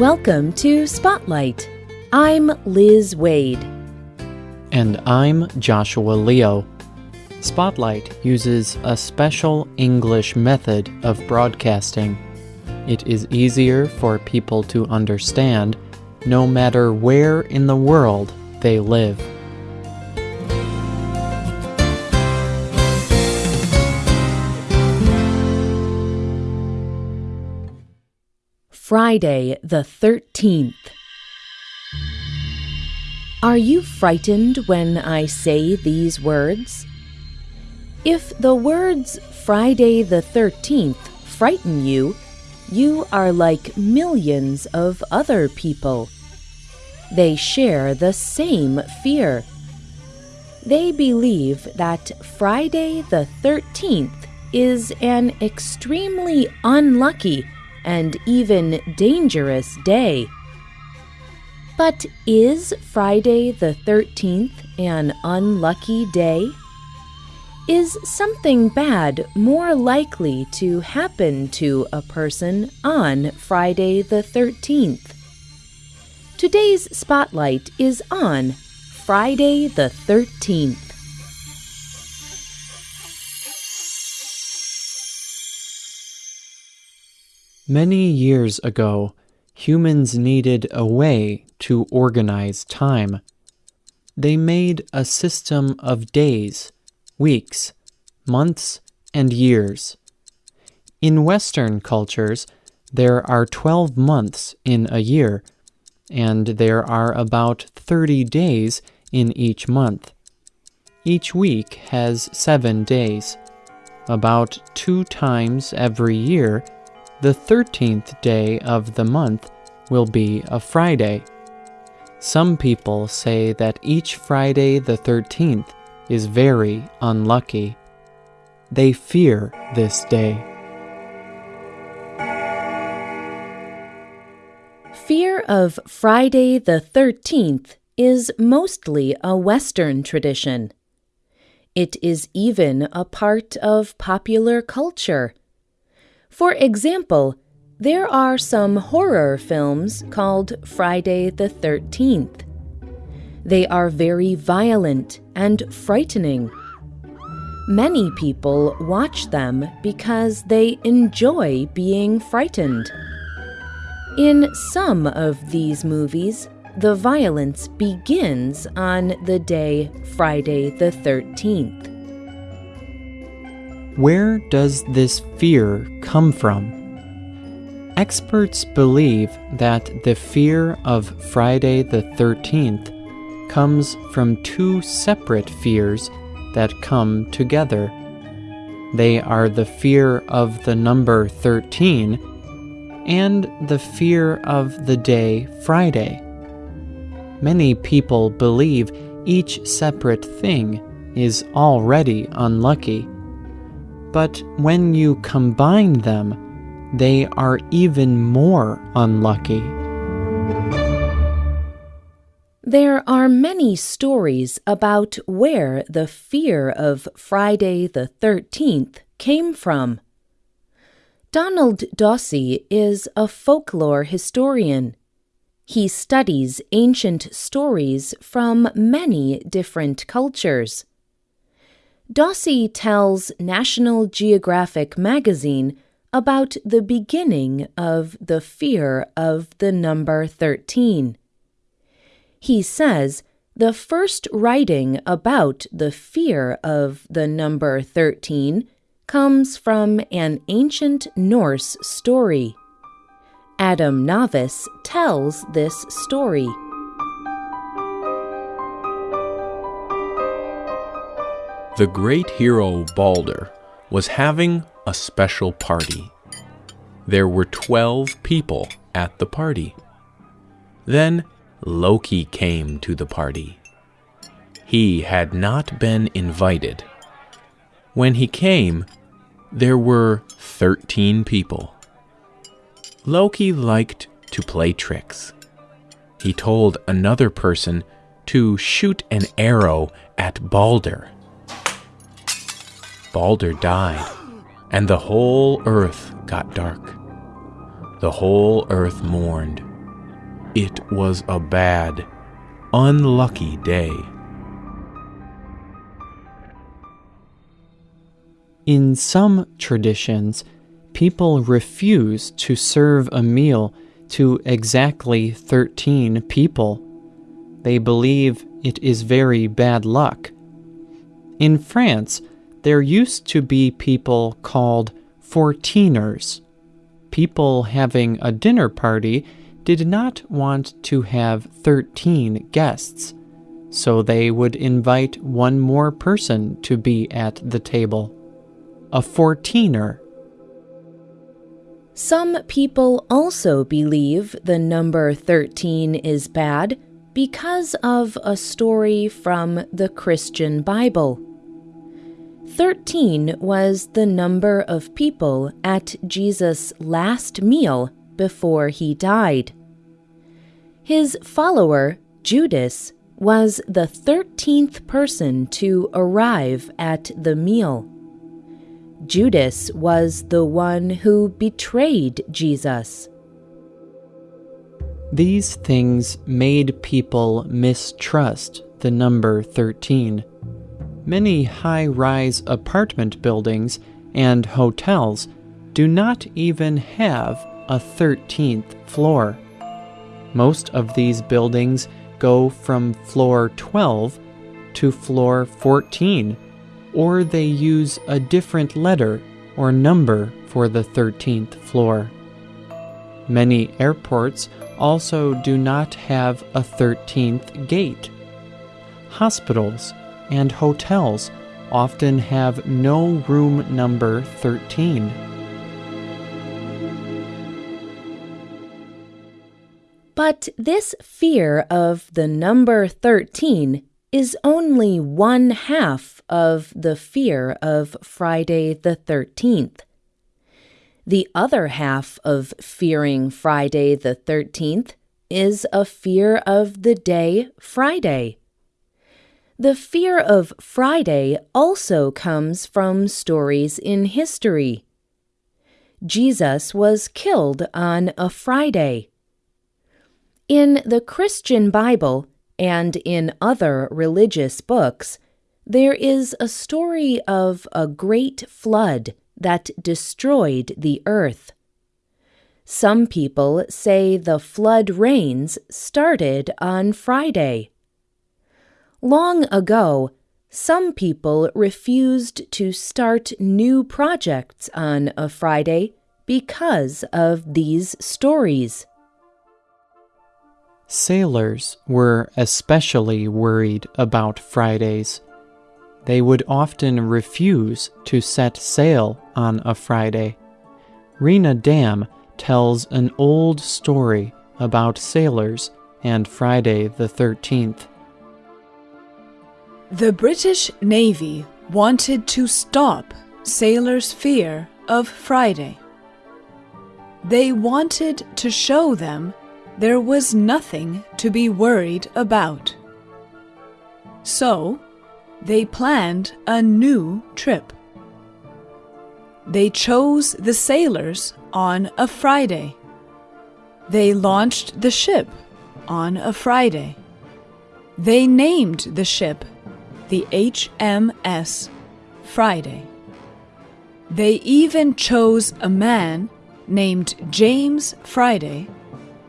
Welcome to Spotlight. I'm Liz Waid. And I'm Joshua Leo. Spotlight uses a special English method of broadcasting. It is easier for people to understand no matter where in the world they live. Friday the 13th. Are you frightened when I say these words? If the words Friday the 13th frighten you, you are like millions of other people. They share the same fear. They believe that Friday the 13th is an extremely unlucky and even dangerous day. But is Friday the 13th an unlucky day? Is something bad more likely to happen to a person on Friday the 13th? Today's spotlight is on Friday the 13th. Many years ago, humans needed a way to organize time. They made a system of days, weeks, months, and years. In Western cultures, there are 12 months in a year, and there are about 30 days in each month. Each week has seven days. About two times every year, the 13th day of the month will be a Friday. Some people say that each Friday the 13th is very unlucky. They fear this day. Fear of Friday the 13th is mostly a Western tradition. It is even a part of popular culture. For example, there are some horror films called Friday the 13th. They are very violent and frightening. Many people watch them because they enjoy being frightened. In some of these movies, the violence begins on the day Friday the 13th. Where does this fear come from? Experts believe that the fear of Friday the 13th comes from two separate fears that come together. They are the fear of the number 13 and the fear of the day Friday. Many people believe each separate thing is already unlucky but when you combine them, they are even more unlucky. There are many stories about where the fear of Friday the 13th came from. Donald Dossey is a folklore historian. He studies ancient stories from many different cultures. Dossey tells National Geographic magazine about the beginning of the fear of the number 13. He says the first writing about the fear of the number 13 comes from an ancient Norse story. Adam Navis tells this story. The great hero Balder was having a special party. There were 12 people at the party. Then Loki came to the party. He had not been invited. When he came, there were 13 people. Loki liked to play tricks. He told another person to shoot an arrow at Balder. Balder died, and the whole earth got dark. The whole earth mourned. It was a bad, unlucky day. In some traditions, people refuse to serve a meal to exactly 13 people. They believe it is very bad luck. In France, there used to be people called fourteeners. People having a dinner party did not want to have 13 guests, so they would invite one more person to be at the table. A fourteener. Some people also believe the number 13 is bad because of a story from the Christian Bible. Thirteen was the number of people at Jesus' last meal before he died. His follower, Judas, was the thirteenth person to arrive at the meal. Judas was the one who betrayed Jesus. These things made people mistrust the number 13 many high rise apartment buildings and hotels do not even have a 13th floor. Most of these buildings go from floor 12 to floor 14, or they use a different letter or number for the 13th floor. Many airports also do not have a 13th gate. Hospitals and hotels often have no room number 13. But this fear of the number 13 is only one half of the fear of Friday the 13th. The other half of fearing Friday the 13th is a fear of the day Friday. The fear of Friday also comes from stories in history. Jesus was killed on a Friday. In the Christian Bible and in other religious books, there is a story of a great flood that destroyed the earth. Some people say the flood rains started on Friday. Long ago, some people refused to start new projects on a Friday because of these stories. Sailors were especially worried about Fridays. They would often refuse to set sail on a Friday. Rena Dam tells an old story about sailors and Friday the 13th. The British Navy wanted to stop sailors' fear of Friday. They wanted to show them there was nothing to be worried about. So, they planned a new trip. They chose the sailors on a Friday. They launched the ship on a Friday. They named the ship the HMS Friday. They even chose a man named James Friday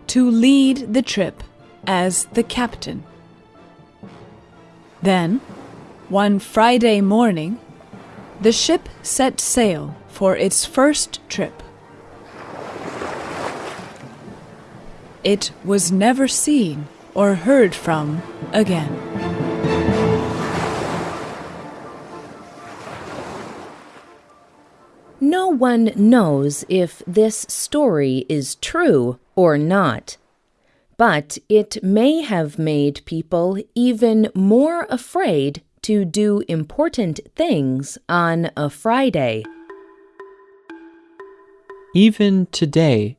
to lead the trip as the captain. Then, one Friday morning, the ship set sail for its first trip. It was never seen or heard from again. One knows if this story is true or not, but it may have made people even more afraid to do important things on a Friday. Even today,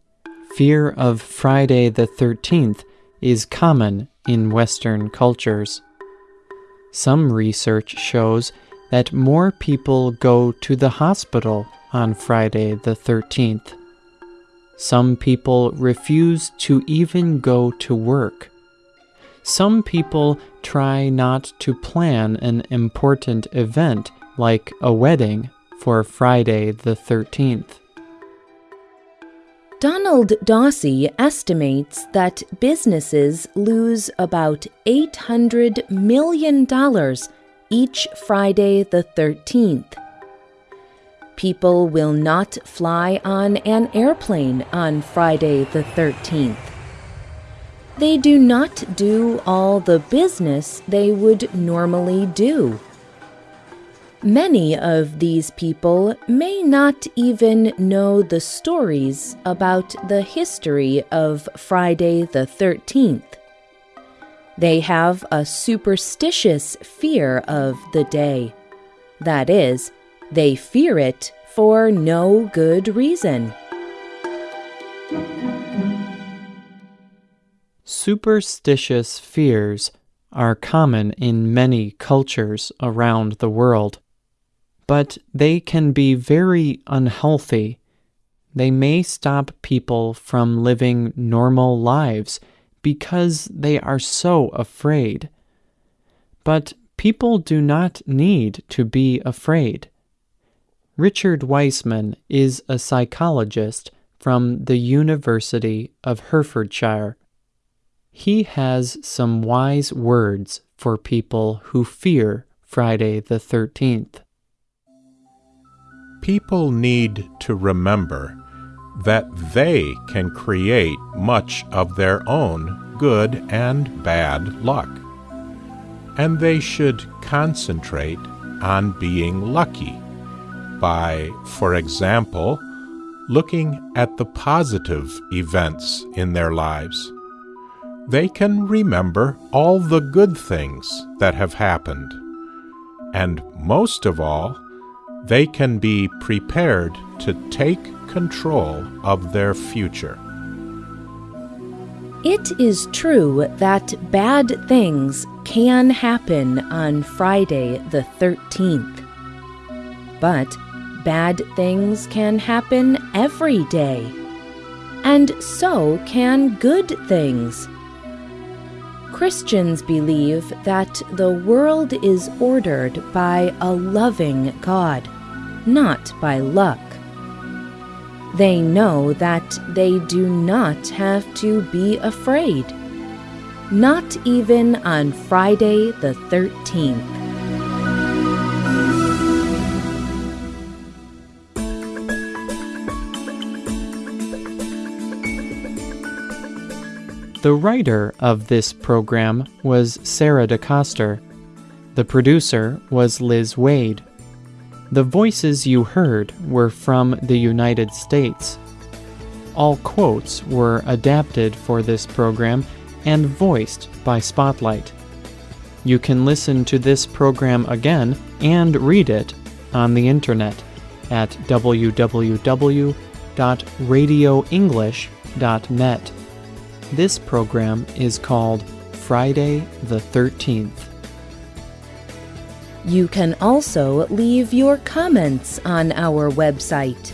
fear of Friday the 13th is common in Western cultures. Some research shows that more people go to the hospital on Friday the 13th. Some people refuse to even go to work. Some people try not to plan an important event like a wedding for Friday the 13th. Donald Dossey estimates that businesses lose about $800 million each Friday the 13th. People will not fly on an airplane on Friday the 13th. They do not do all the business they would normally do. Many of these people may not even know the stories about the history of Friday the 13th. They have a superstitious fear of the day. That is, they fear it for no good reason. Superstitious fears are common in many cultures around the world but they can be very unhealthy. They may stop people from living normal lives because they are so afraid. But people do not need to be afraid. Richard Wiseman is a psychologist from the University of Hertfordshire. He has some wise words for people who fear Friday the 13th people need to remember that they can create much of their own good and bad luck. And they should concentrate on being lucky by, for example, looking at the positive events in their lives. They can remember all the good things that have happened. And most of all, they can be prepared to take control of their future. It is true that bad things can happen on Friday the 13th. But bad things can happen every day. And so can good things. Christians believe that the world is ordered by a loving God, not by luck. They know that they do not have to be afraid, not even on Friday the 13th. The writer of this program was Sarah DeCoster. The producer was Liz Waid. The voices you heard were from the United States. All quotes were adapted for this program and voiced by Spotlight. You can listen to this program again and read it on the internet at www.radioenglish.net. This program is called Friday the 13th. You can also leave your comments on our website.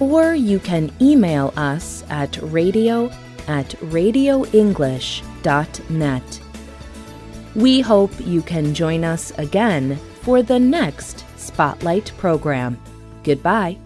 Or you can email us at radio at radioenglish.net. We hope you can join us again for the next Spotlight program. Goodbye.